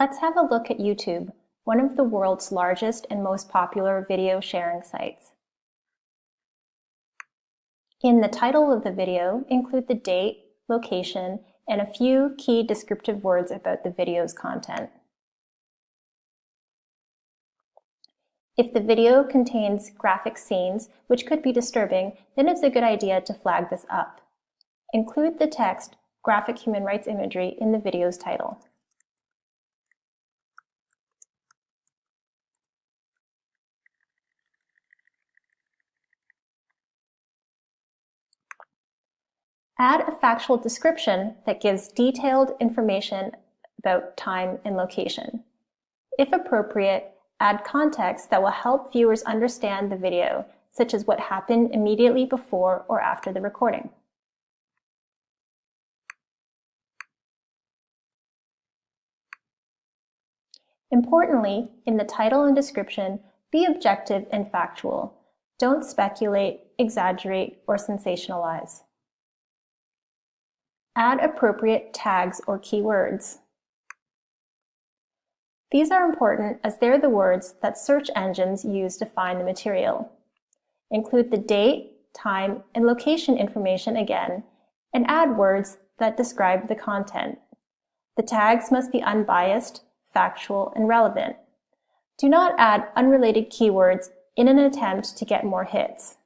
Let's have a look at YouTube, one of the world's largest and most popular video sharing sites. In the title of the video, include the date, location, and a few key descriptive words about the video's content. If the video contains graphic scenes, which could be disturbing, then it's a good idea to flag this up. Include the text, graphic human rights imagery, in the video's title. Add a factual description that gives detailed information about time and location. If appropriate, add context that will help viewers understand the video, such as what happened immediately before or after the recording. Importantly, in the title and description, be objective and factual. Don't speculate, exaggerate, or sensationalize. Add appropriate tags or keywords. These are important as they're the words that search engines use to find the material. Include the date, time, and location information again, and add words that describe the content. The tags must be unbiased, factual, and relevant. Do not add unrelated keywords in an attempt to get more hits.